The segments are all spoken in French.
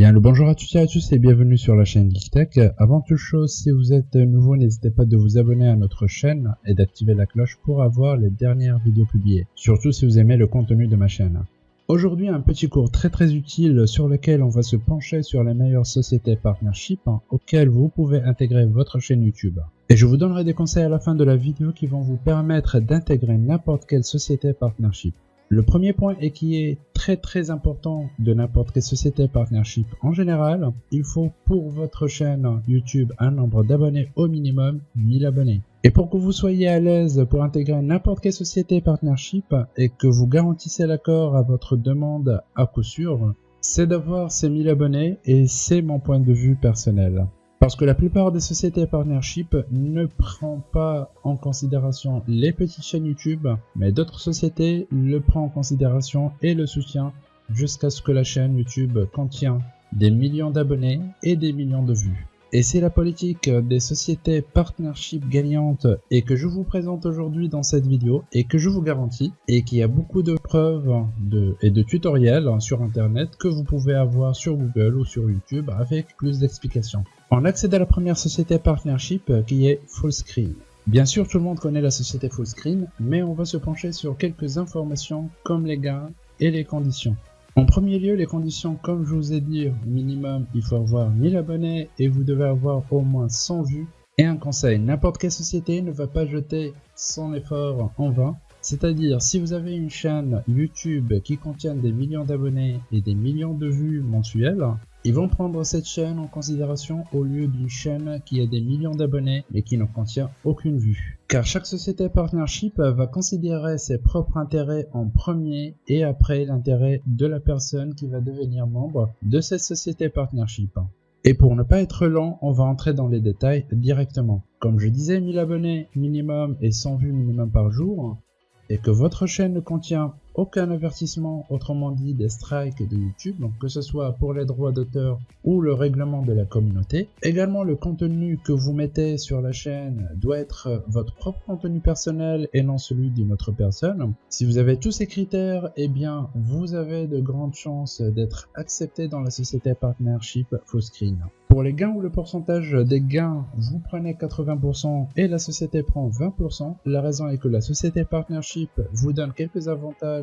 Bien le bonjour à toutes et à tous et bienvenue sur la chaîne GeekTech. Avant toute chose, si vous êtes nouveau, n'hésitez pas de vous abonner à notre chaîne et d'activer la cloche pour avoir les dernières vidéos publiées. Surtout si vous aimez le contenu de ma chaîne. Aujourd'hui, un petit cours très très utile sur lequel on va se pencher sur les meilleures sociétés partnership hein, auxquelles vous pouvez intégrer votre chaîne YouTube. Et je vous donnerai des conseils à la fin de la vidéo qui vont vous permettre d'intégrer n'importe quelle société partnership. Le premier point et qui est très très important de n'importe quelle société partnership en général, il faut pour votre chaîne YouTube un nombre d'abonnés au minimum 1000 abonnés. Et pour que vous soyez à l'aise pour intégrer n'importe quelle société partnership et que vous garantissez l'accord à votre demande à coup sûr, c'est d'avoir ces 1000 abonnés et c'est mon point de vue personnel. Parce que la plupart des sociétés partnership ne prend pas en considération les petites chaînes YouTube, mais d'autres sociétés le prennent en considération et le soutient jusqu'à ce que la chaîne YouTube contienne des millions d'abonnés et des millions de vues. Et c'est la politique des sociétés partnership gagnantes et que je vous présente aujourd'hui dans cette vidéo et que je vous garantis et qui a beaucoup de preuves et de tutoriels sur internet que vous pouvez avoir sur Google ou sur YouTube avec plus d'explications. On accède à la première société partnership qui est Fullscreen. Bien sûr, tout le monde connaît la société Fullscreen, mais on va se pencher sur quelques informations comme les gains et les conditions. En premier lieu, les conditions, comme je vous ai dit, minimum, il faut avoir 1000 abonnés et vous devez avoir au moins 100 vues. Et un conseil, n'importe quelle société ne va pas jeter son effort en vain. C'est-à-dire, si vous avez une chaîne YouTube qui contient des millions d'abonnés et des millions de vues mensuelles, ils vont prendre cette chaîne en considération au lieu d'une chaîne qui a des millions d'abonnés mais qui ne contient aucune vue. Car chaque société partnership va considérer ses propres intérêts en premier et après l'intérêt de la personne qui va devenir membre de cette société partnership. Et pour ne pas être lent, on va entrer dans les détails directement. Comme je disais, 1000 abonnés minimum et 100 vues minimum par jour, et que votre chaîne ne contient aucun avertissement, autrement dit des strikes de YouTube, donc que ce soit pour les droits d'auteur ou le règlement de la communauté. Également, le contenu que vous mettez sur la chaîne doit être votre propre contenu personnel et non celui d'une autre personne. Si vous avez tous ces critères, eh bien, vous avez de grandes chances d'être accepté dans la société partnership Fullscreen. Pour les gains ou le pourcentage des gains, vous prenez 80% et la société prend 20%. La raison est que la société partnership vous donne quelques avantages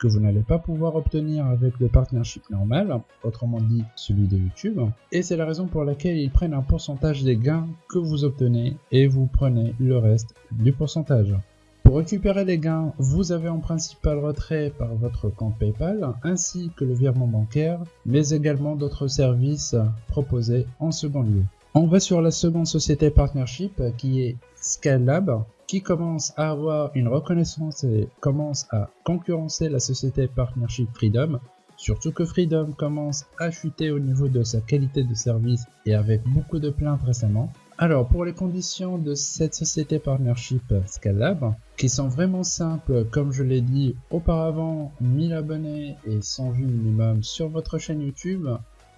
que vous n'allez pas pouvoir obtenir avec le partnership normal, autrement dit celui de YouTube. Et c'est la raison pour laquelle ils prennent un pourcentage des gains que vous obtenez et vous prenez le reste du pourcentage. Pour récupérer les gains, vous avez en principal retrait par votre compte PayPal ainsi que le virement bancaire, mais également d'autres services proposés en second lieu. On va sur la seconde société partnership qui est Skylab qui commence à avoir une reconnaissance et commence à concurrencer la société partnership Freedom Surtout que Freedom commence à chuter au niveau de sa qualité de service et avec beaucoup de plaintes récemment. Alors pour les conditions de cette société partnership Scalab, qui sont vraiment simples comme je l'ai dit auparavant, 1000 abonnés et 100 vues minimum sur votre chaîne YouTube,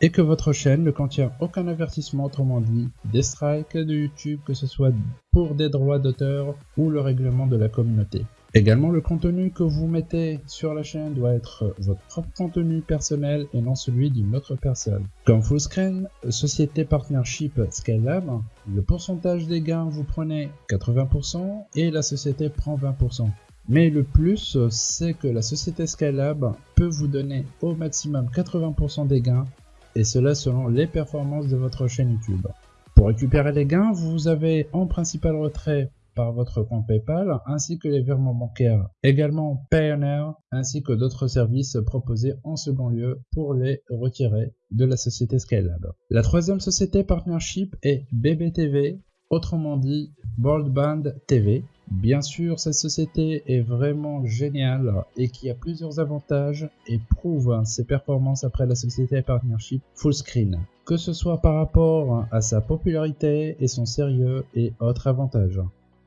et que votre chaîne ne contient aucun avertissement, autrement dit des strikes de YouTube, que ce soit pour des droits d'auteur ou le règlement de la communauté. Également, le contenu que vous mettez sur la chaîne doit être votre propre contenu personnel et non celui d'une autre personne. Comme Fullscreen, Société Partnership Scalab, le pourcentage des gains vous prenez 80% et la société prend 20%. Mais le plus, c'est que la société Scalab peut vous donner au maximum 80% des gains et cela selon les performances de votre chaîne YouTube. Pour récupérer les gains, vous avez en principal retrait par votre compte PayPal ainsi que les virements bancaires. Également Payoneer ainsi que d'autres services proposés en second lieu pour les retirer de la société Skylab. La troisième société partnership est BBTV, autrement dit Broadband TV. Bien sûr, cette société est vraiment géniale et qui a plusieurs avantages et prouve ses performances après la société partnership Fullscreen, que ce soit par rapport à sa popularité et son sérieux et autres avantages.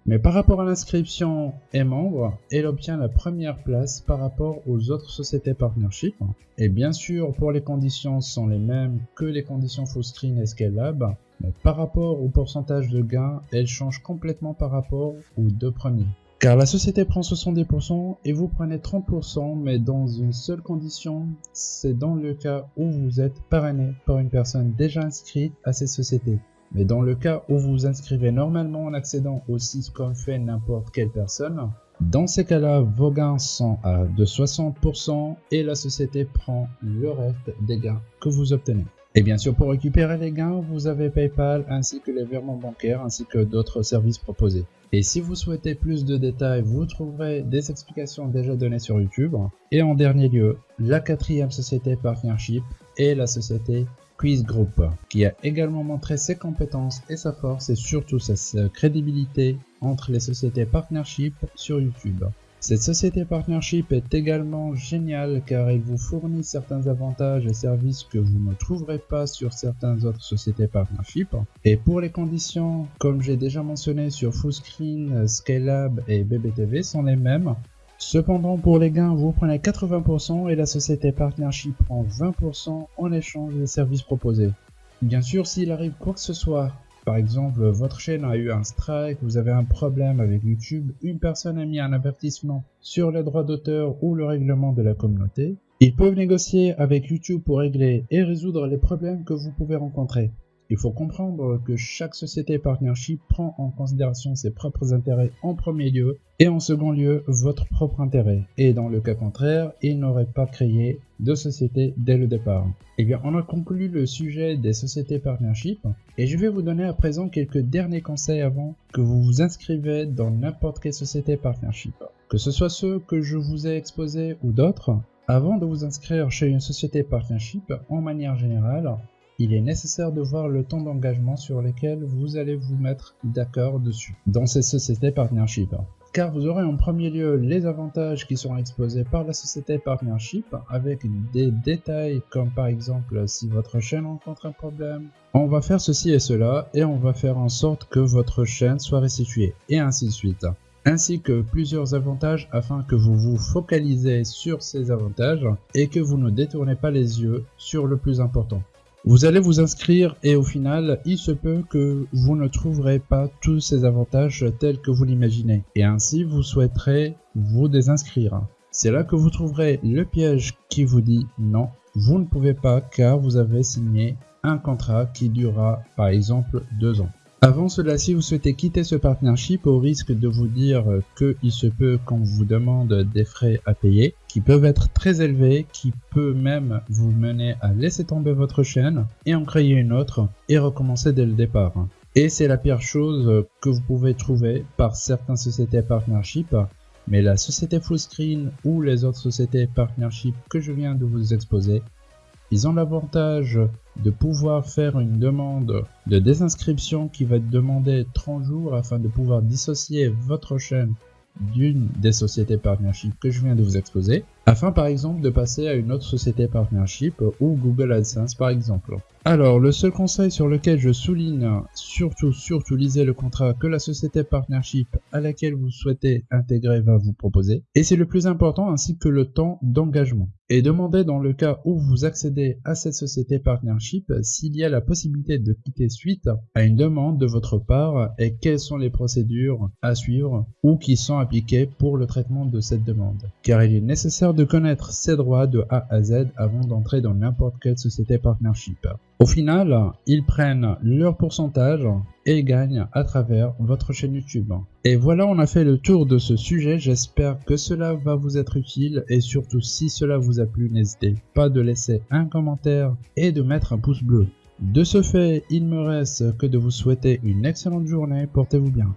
Mais par rapport à l'inscription et membre, elle obtient la première place par rapport aux autres sociétés partnership. Et bien sûr, pour les conditions sont les mêmes que les conditions Fullscreen et Scalab, mais par rapport au pourcentage de gains, elle change complètement par rapport aux deux premiers. Car la société prend 70% et vous prenez 30%, mais dans une seule condition, c'est dans le cas où vous êtes parrainé par une personne déjà inscrite à cette société. Mais dans le cas où vous vous inscrivez normalement en accédant au site comme fait n'importe quelle personne, dans ces cas-là, vos gains sont à de 60% et la société prend le reste des gains que vous obtenez. Et bien sûr, pour récupérer les gains, vous avez PayPal ainsi que les virements bancaires ainsi que d'autres services proposés. Et si vous souhaitez plus de détails, vous trouverez des explications déjà données sur YouTube. Et en dernier lieu, la quatrième société partnership est la société Quiz Group, qui a également montré ses compétences et sa force et surtout sa crédibilité entre les sociétés partnership sur YouTube. Cette société partnership est également géniale car elle vous fournit certains avantages et services que vous ne trouverez pas sur certaines autres sociétés partnership. Et pour les conditions, comme j'ai déjà mentionné sur Fullscreen, Scalab et BBTV sont les mêmes. Cependant, pour les gains, vous prenez 80% et la société partnership prend 20% en échange des services proposés. Bien sûr, s'il arrive quoi que ce soit par exemple, votre chaîne a eu un strike, vous avez un problème avec YouTube, une personne a mis un avertissement sur les droits d'auteur ou le règlement de la communauté. Ils peuvent négocier avec YouTube pour régler et résoudre les problèmes que vous pouvez rencontrer. Il faut comprendre que chaque société partnership prend en considération ses propres intérêts en premier lieu et en second lieu votre propre intérêt. Et dans le cas contraire, il n'aurait pas créé de société dès le départ. Eh bien, on a conclu le sujet des sociétés partnership et je vais vous donner à présent quelques derniers conseils avant que vous vous inscrivez dans n'importe quelle société partnership. Que ce soit ceux que je vous ai exposés ou d'autres, avant de vous inscrire chez une société partnership, en manière générale, il est nécessaire de voir le temps d'engagement sur lequel vous allez vous mettre d'accord dessus dans ces sociétés partnership. Car vous aurez en premier lieu les avantages qui seront exposés par la société partnership avec des détails comme par exemple si votre chaîne rencontre un problème, on va faire ceci et cela et on va faire en sorte que votre chaîne soit restituée et ainsi de suite ainsi que plusieurs avantages afin que vous vous focalisez sur ces avantages et que vous ne détournez pas les yeux sur le plus important. Vous allez vous inscrire et au final, il se peut que vous ne trouverez pas tous ces avantages tels que vous l'imaginez. Et ainsi, vous souhaiterez vous désinscrire. C'est là que vous trouverez le piège qui vous dit non, vous ne pouvez pas car vous avez signé un contrat qui durera par exemple deux ans. Avant cela, si vous souhaitez quitter ce partnership au risque de vous dire qu'il se peut qu'on vous demande des frais à payer, qui peuvent être très élevés, qui peut même vous mener à laisser tomber votre chaîne et en créer une autre et recommencer dès le départ. Et c'est la pire chose que vous pouvez trouver par certaines sociétés partnership, mais la société Fullscreen ou les autres sociétés partnership que je viens de vous exposer ils ont l'avantage de pouvoir faire une demande de désinscription qui va demander 30 jours afin de pouvoir dissocier votre chaîne d'une des sociétés partnership que je viens de vous exposer, afin par exemple de passer à une autre société partnership ou Google AdSense par exemple. Alors, le seul conseil sur lequel je souligne, surtout, surtout lisez le contrat que la société partnership à laquelle vous souhaitez intégrer va vous proposer. Et c'est le plus important ainsi que le temps d'engagement. Et demandez dans le cas où vous accédez à cette société partnership s'il y a la possibilité de quitter suite à une demande de votre part et quelles sont les procédures à suivre ou qui sont appliquées pour le traitement de cette demande. Car il est nécessaire de connaître ses droits de A à Z avant d'entrer dans n'importe quelle société partnership. Au final, ils prennent leur pourcentage et gagnent à travers votre chaîne YouTube. Et voilà, on a fait le tour de ce sujet. J'espère que cela va vous être utile et surtout si cela vous a plu, n'hésitez pas de laisser un commentaire et de mettre un pouce bleu. De ce fait, il me reste que de vous souhaiter une excellente journée. Portez-vous bien.